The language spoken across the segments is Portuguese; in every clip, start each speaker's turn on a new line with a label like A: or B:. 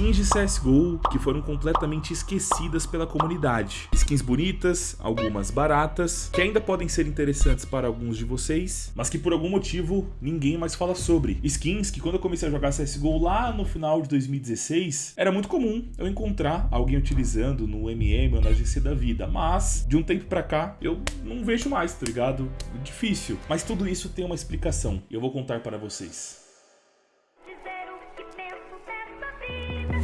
A: skins de CSGO que foram completamente esquecidas pela comunidade. Skins bonitas, algumas baratas, que ainda podem ser interessantes para alguns de vocês, mas que por algum motivo ninguém mais fala sobre. Skins que quando eu comecei a jogar CSGO lá no final de 2016, era muito comum eu encontrar alguém utilizando no MM ou na GC da vida, mas de um tempo pra cá eu não vejo mais, tá ligado? Difícil. Mas tudo isso tem uma explicação eu vou contar para vocês.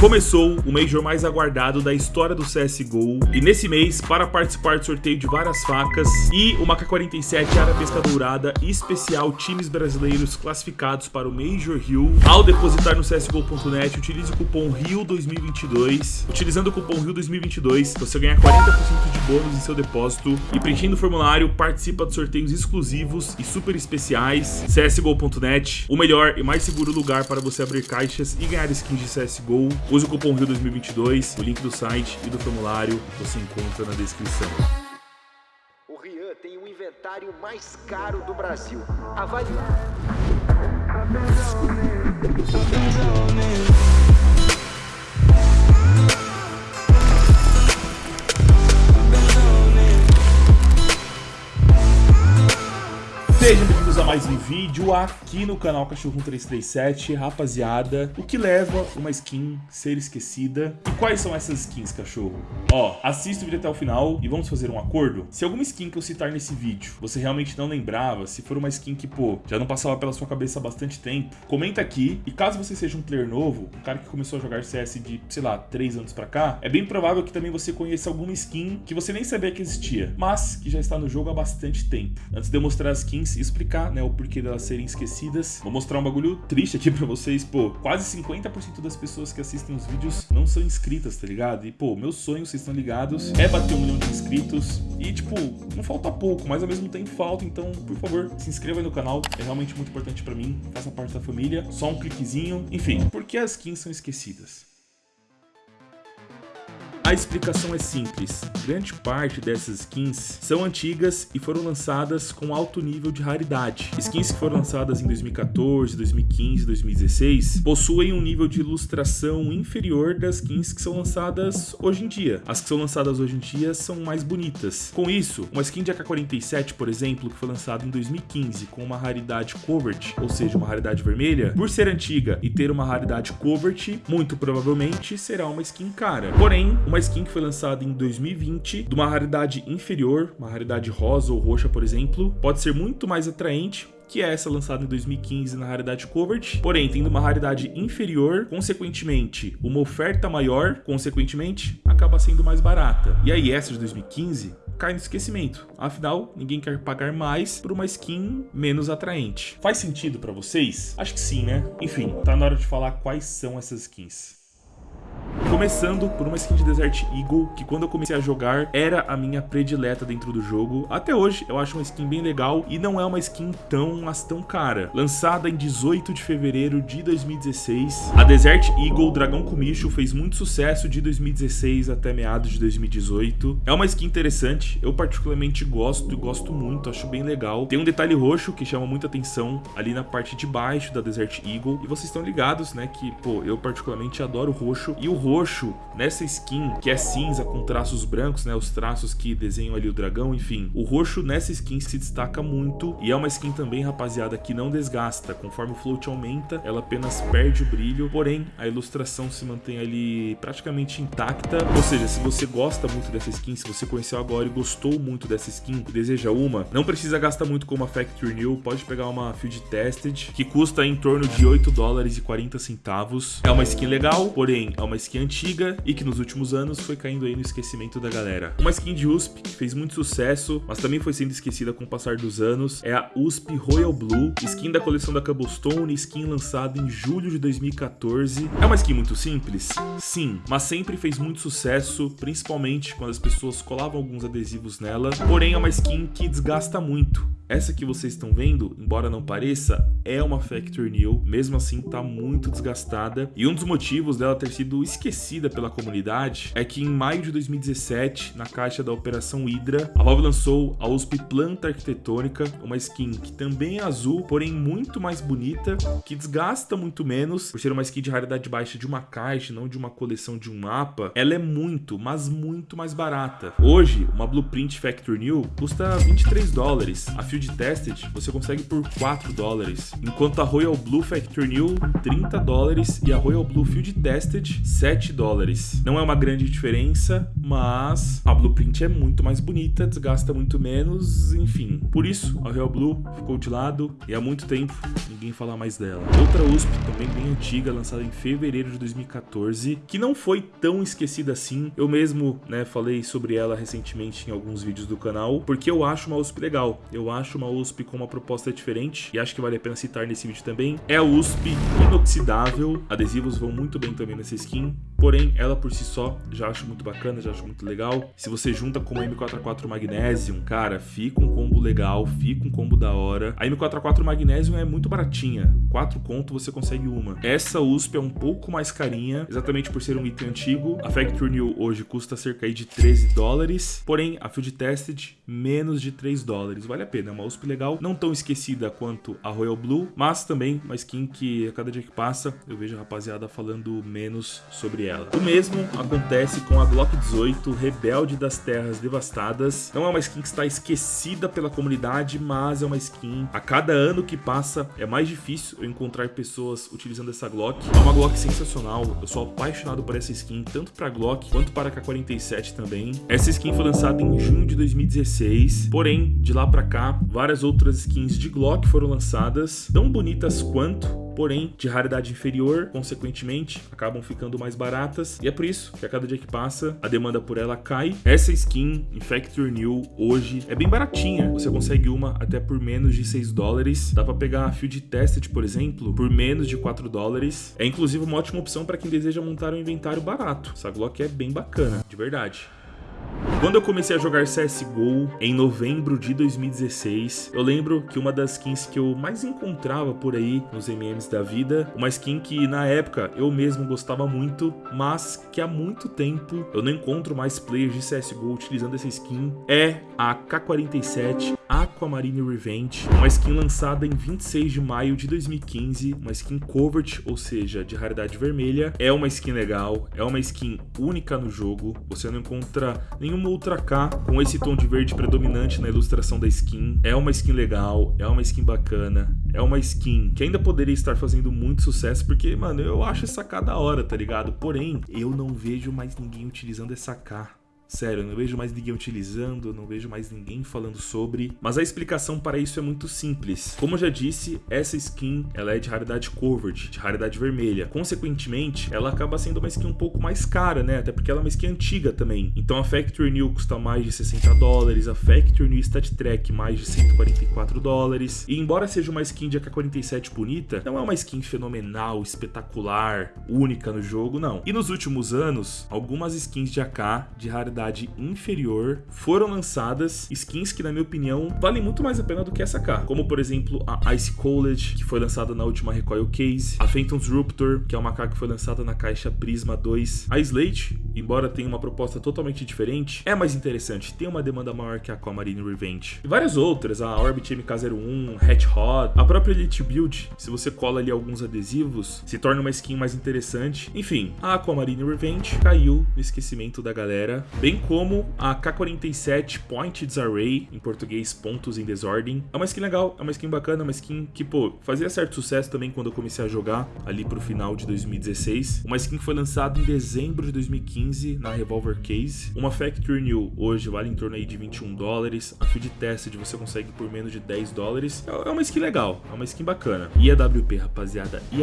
A: Começou o Major mais aguardado da história do CSGO e nesse mês, para participar do sorteio de várias facas e uma K-47 Arabesca Dourada especial times brasileiros classificados para o Major Rio, ao depositar no CSGO.net, utilize o cupom RIO2022. Utilizando o cupom RIO2022, você ganha 40% de bônus em seu depósito e preenchendo o formulário, participa de sorteios exclusivos e super especiais. CSGO.net, o melhor e mais seguro lugar para você abrir caixas e ganhar skins de CSGO. Use o cupom RIO2022, o link do site e do formulário você encontra na descrição.
B: O Rian tem o inventário mais caro do Brasil. Avalie.
A: Mais um vídeo aqui no canal Cachorro 337, rapaziada. O que leva uma skin ser esquecida? E quais são essas skins, cachorro? Ó, assista o vídeo até o final e vamos fazer um acordo? Se alguma skin que eu citar nesse vídeo você realmente não lembrava, se for uma skin que, pô, já não passava pela sua cabeça há bastante tempo, comenta aqui. E caso você seja um player novo, um cara que começou a jogar CS de, sei lá, 3 anos pra cá, é bem provável que também você conheça alguma skin que você nem sabia que existia, mas que já está no jogo há bastante tempo. Antes de eu mostrar as skins, explicar né, o porquê delas serem esquecidas. Vou mostrar um bagulho triste aqui pra vocês, pô, quase 50% das pessoas que assistem os vídeos não são inscritas, tá ligado? E, pô, meu sonho, vocês estão ligados, é bater um milhão de inscritos. E, tipo, não falta pouco, mas ao mesmo tempo falta, então, por favor, se inscreva aí no canal, é realmente muito importante pra mim, faça parte da família, só um cliquezinho, enfim, por que as skins são esquecidas? A explicação é simples. Grande parte dessas skins são antigas e foram lançadas com alto nível de raridade. Skins que foram lançadas em 2014, 2015, 2016 possuem um nível de ilustração inferior das skins que são lançadas hoje em dia. As que são lançadas hoje em dia são mais bonitas. Com isso, uma skin de AK-47, por exemplo, que foi lançada em 2015 com uma raridade Covert, ou seja, uma raridade vermelha, por ser antiga e ter uma raridade Covert, muito provavelmente será uma skin cara. Porém, uma uma skin que foi lançada em 2020, de uma raridade inferior, uma raridade rosa ou roxa, por exemplo, pode ser muito mais atraente que é essa lançada em 2015 na raridade Covert, porém tendo uma raridade inferior, consequentemente uma oferta maior, consequentemente acaba sendo mais barata. E aí essa de 2015 cai no esquecimento. Afinal, ninguém quer pagar mais por uma skin menos atraente. Faz sentido para vocês? Acho que sim, né? Enfim, tá na hora de falar quais são essas skins. Começando por uma skin de Desert Eagle, que quando eu comecei a jogar era a minha predileta dentro do jogo. Até hoje eu acho uma skin bem legal e não é uma skin tão, mas tão cara. Lançada em 18 de fevereiro de 2016, a Desert Eagle Dragão Comicho fez muito sucesso de 2016 até meados de 2018. É uma skin interessante, eu particularmente gosto e gosto muito, acho bem legal. Tem um detalhe roxo que chama muita atenção ali na parte de baixo da Desert Eagle. E vocês estão ligados, né, que, pô, eu particularmente adoro roxo. E o roxo nessa skin, que é cinza com traços brancos, né, os traços que desenham ali o dragão, enfim. O roxo nessa skin se destaca muito e é uma skin também, rapaziada, que não desgasta. Conforme o float aumenta, ela apenas perde o brilho, porém a ilustração se mantém ali praticamente intacta. Ou seja, se você gosta muito dessa skin, se você conheceu agora e gostou muito dessa skin e deseja uma, não precisa gastar muito com uma Factory New, pode pegar uma Field Tested, que custa em torno de 8 dólares e 40 centavos. É uma skin legal, porém é uma skin antiga e que nos últimos anos foi caindo aí no esquecimento da galera. Uma skin de USP que fez muito sucesso, mas também foi sendo esquecida com o passar dos anos, é a USP Royal Blue, skin da coleção da Cobblestone, skin lançada em julho de 2014. É uma skin muito simples? Sim, mas sempre fez muito sucesso, principalmente quando as pessoas colavam alguns adesivos nela, porém é uma skin que desgasta muito Essa que vocês estão vendo, embora não pareça, é uma Factory New, mesmo assim tá muito desgastada. E um dos motivos dela ter sido esquecida pela comunidade é que em maio de 2017, na caixa da Operação Hydra, a Valve lançou a USP Planta Arquitetônica, uma skin que também é azul, porém muito mais bonita, que desgasta muito menos, por ser uma skin de raridade baixa de uma caixa, não de uma coleção de um mapa. Ela é muito, mas muito mais barata. Hoje, uma Blueprint Factory New custa 23 dólares. A Field Tested você consegue por 4 dólares enquanto a Royal Blue Factory New 30 dólares e a Royal Blue Field Tested 7 dólares. Não é uma grande diferença, mas a Blueprint é muito mais bonita, desgasta muito menos, enfim. Por isso, a Royal Blue ficou de lado e há muito tempo ninguém fala mais dela. Outra USP, também bem antiga, lançada em fevereiro de 2014, que não foi tão esquecida assim. Eu mesmo, né, falei sobre ela recentemente em alguns vídeos do canal, porque eu acho uma USP legal. Eu acho uma USP com uma proposta diferente e acho que vale a pena se citar nesse vídeo também, é a USP inoxidável. Adesivos vão muito bem também nessa skin, porém ela por si só já acho muito bacana, já acho muito legal. Se você junta com a M4A4 Magnesium, cara, fica um combo legal, fica um combo da hora. A M4A4 Magnesium é muito baratinha, 4 conto você consegue uma. Essa USP é um pouco mais carinha, exatamente por ser um item antigo. A Factory New hoje custa cerca de 13 dólares, porém a Field Tested menos de 3 dólares. Vale a pena, é uma USP legal, não tão esquecida quanto a Royal Blue, mas também uma skin que a cada dia que passa eu vejo a rapaziada falando menos sobre O mesmo acontece com a Glock 18 Rebelde das Terras Devastadas. Não é uma skin que está esquecida pela comunidade, mas é uma skin a cada ano que passa é mais difícil eu encontrar pessoas utilizando essa Glock. É uma Glock sensacional, eu sou apaixonado por essa skin, tanto para Glock quanto para a K47 também. Essa skin foi lançada em junho de 2016, porém, de lá para cá, várias outras skins de Glock foram lançadas tão bonitas quanto, porém de raridade inferior, consequentemente acabam ficando mais baratas e é por isso que a cada dia que passa a demanda por ela cai. Essa skin Infector New hoje é bem baratinha, você consegue uma até por menos de 6 dólares, dá para pegar a Field Tested, por exemplo, por menos de 4 dólares. É inclusive uma ótima opção para quem deseja montar um inventário barato. Essa Glock é bem bacana, de verdade. Quando eu comecei a jogar CSGO em novembro de 2016, eu lembro que uma das skins que eu mais encontrava por aí nos MMs da vida, uma skin que na época eu mesmo gostava muito, mas que há muito tempo eu não encontro mais players de CSGO utilizando essa skin, é a K47 Aquamarine Revenge, uma skin lançada em 26 de maio de 2015, uma skin covert, ou seja, de raridade vermelha. É uma skin legal, é uma skin única no jogo, você não encontra nenhuma Ultra K com esse tom de verde predominante na ilustração da skin. É uma skin legal, é uma skin bacana, é uma skin que ainda poderia estar fazendo muito sucesso, porque, mano, eu acho essa K da hora, tá ligado? Porém, eu não vejo mais ninguém utilizando essa K. Sério, eu não vejo mais ninguém utilizando, não vejo mais ninguém falando sobre. Mas a explicação para isso é muito simples. Como eu já disse, essa skin ela é de raridade covered, de raridade vermelha. Consequentemente, ela acaba sendo uma skin um pouco mais cara, né? Até porque ela é uma skin antiga também. Então a Factory New custa mais de 60 dólares, a Factory New Stat Track mais de 144 dólares. E embora seja uma skin de AK-47 bonita, não é uma skin fenomenal, espetacular, única no jogo, não. E nos últimos anos, algumas skins de AK de raridade qualidade inferior, foram lançadas skins que, na minha opinião, valem muito mais a pena do que essa cá. Como, por exemplo, a Ice College, que foi lançada na última Recoil Case, a Phantom's Ruptor, que é uma K que foi lançada na caixa Prisma 2, a Slate, embora tenha uma proposta totalmente diferente, é mais interessante, tem uma demanda maior que a Aquamarine Revenge. E várias outras, a Orbit MK01, Hatch Hot, a própria Elite Build, se você cola ali alguns adesivos, se torna uma skin mais interessante. Enfim, a Aquamarine Revenge caiu no esquecimento da galera, bem bem como a K47 Pointed Array, em português pontos em desordem. É uma skin legal, é uma skin bacana, é uma skin que, pô, fazia certo sucesso também quando eu comecei a jogar, ali pro final de 2016. Uma skin que foi lançada em dezembro de 2015 na Revolver Case. Uma Factory New hoje vale em torno aí de 21 dólares. A Field Tested você consegue por menos de 10 dólares. É, é uma skin legal, é uma skin bacana. E rapaziada, e?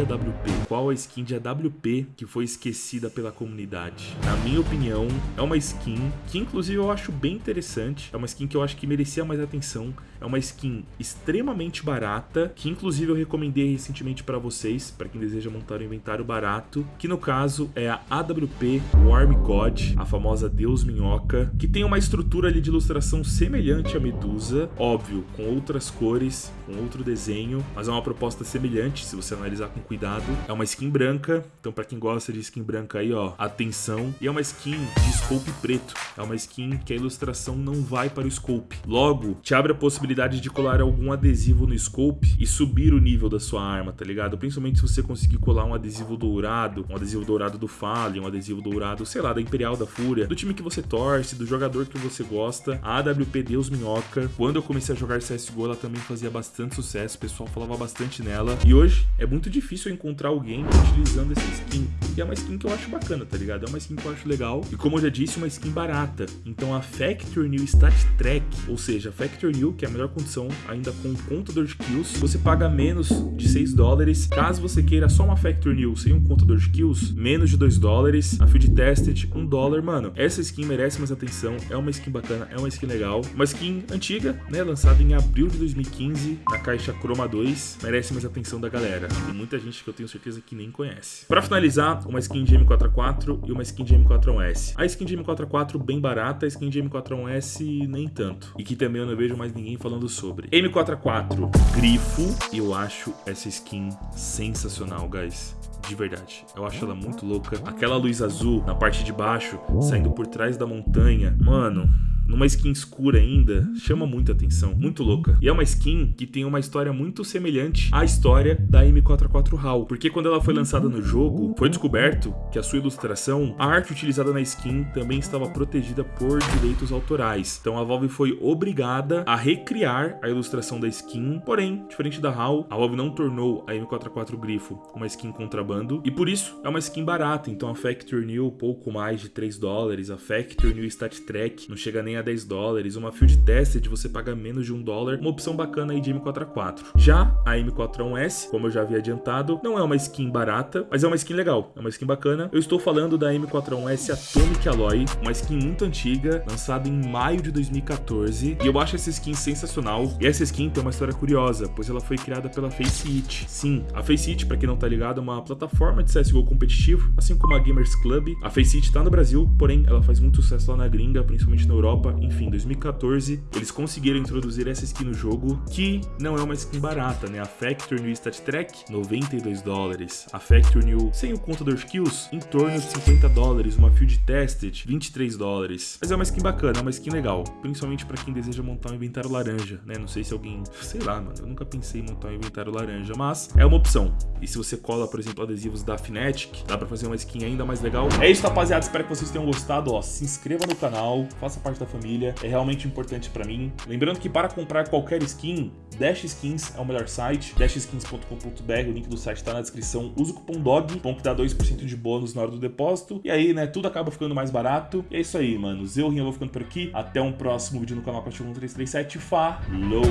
A: Qual a skin de AWP que foi esquecida pela comunidade? Na minha opinião, é uma skin skin, que inclusive eu acho bem interessante. É uma skin que eu acho que merecia mais atenção. É uma skin extremamente barata, que inclusive eu recomendei recentemente para vocês, para quem deseja montar um inventário barato, que no caso é a AWP Warm God, a famosa Deus Minhoca, que tem uma estrutura ali de ilustração semelhante à Medusa, óbvio, com outras cores, com outro desenho, mas é uma proposta semelhante, se você analisar com cuidado. É uma skin branca, então para quem gosta de skin branca aí, ó, atenção. E é uma skin de scope preto, é uma skin que a ilustração não vai para o scope. Logo, te abre a possibilidade de colar algum adesivo no scope e subir o nível da sua arma, tá ligado? Principalmente se você conseguir colar um adesivo dourado, um adesivo dourado do Fallen, um adesivo dourado, sei lá, da Imperial da Fúria, do time que você torce, do jogador que você gosta. A AWP Deus Minhoca, quando eu comecei a jogar CSGO, ela também fazia bastante sucesso, o pessoal falava bastante nela. E hoje é muito difícil encontrar alguém utilizando essa skin. E é uma skin que eu acho bacana, tá ligado? É uma skin que eu acho legal. E como eu já disse, uma skin barata. Então a Factor New Stat Track, ou seja, a Factor New, que é a melhor condição, ainda com contador de kills, você paga menos de 6 dólares. Caso você queira só uma Factor New sem um contador de kills, menos de 2 dólares. A Field Tested, 1 dólar. Mano, essa skin merece mais atenção. É uma skin bacana, é uma skin legal. Uma skin antiga, né? Lançada em abril de 2015, na caixa Chroma 2. Merece mais atenção da galera. Tem muita gente que eu tenho certeza que nem conhece. Para finalizar, uma skin de M4A4 e uma skin de M4A1S. A skin de M4A4 bem barata, skin de M4A1S nem tanto. E que também eu não vejo mais ninguém falando sobre. M4A4 Grifo, eu acho essa skin sensacional, guys de verdade. Eu acho ela muito louca. Aquela luz azul na parte de baixo, saindo por trás da montanha. Mano, numa skin escura ainda, chama muita atenção, muito louca. E é uma skin que tem uma história muito semelhante à história da M44 HAL, porque quando ela foi lançada no jogo, foi descoberto que a sua ilustração, a arte utilizada na skin também estava protegida por direitos autorais. Então a Valve foi obrigada a recriar a ilustração da skin, porém, diferente da HAL, a Valve não tornou a M44 Grifo uma skin contrabando, e por isso é uma skin barata, então a Factor New pouco mais de 3 dólares, a Factor New Stat Track não chega nem a 10 dólares, uma Field Tested você paga menos de 1 dólar, uma opção bacana aí de M4A4. Já a M4A1S, como eu já havia adiantado, não é uma skin barata, mas é uma skin legal, é uma skin bacana. Eu estou falando da M4A1S Atomic Alloy, uma skin muito antiga, lançada em maio de 2014, e eu acho essa skin sensacional. E essa skin tem uma história curiosa, pois ela foi criada pela Faceit. Sim, a Faceit, para quem não tá ligado, é uma plataforma de CSGO competitivo, assim como a Gamers Club. A Faceit tá no Brasil, porém ela faz muito sucesso lá na gringa, principalmente na Europa, Enfim, 2014, eles conseguiram introduzir essa skin no jogo, que não é uma skin barata, né? A Factor New Stat Track, 92 dólares. A Factor New, sem o contador Kills, em torno de 50 dólares. Uma Field Tested, 23 dólares. Mas é uma skin bacana, é uma skin legal, principalmente para quem deseja montar um inventário laranja, né? Não sei se alguém, sei lá, mano, eu nunca pensei em montar um inventário laranja, mas é uma opção. E se você cola, por exemplo, adesivos da Fnatic, dá para fazer uma skin ainda mais legal. É isso, rapaziada, espero que vocês tenham gostado, ó, se inscreva no canal, faça parte da família família, é realmente importante para mim. Lembrando que para comprar qualquer skin, Dash Skins é o melhor site, dashskins.com.br, o link do site está na descrição. Usa o cupom DOG, bom que dá 2% de bônus na hora do depósito. E aí, né, tudo acaba ficando mais barato. E é isso aí, mano. Eu, Rinha, vou ficando por aqui. Até um próximo vídeo no canal Cachorro 1337. Falou!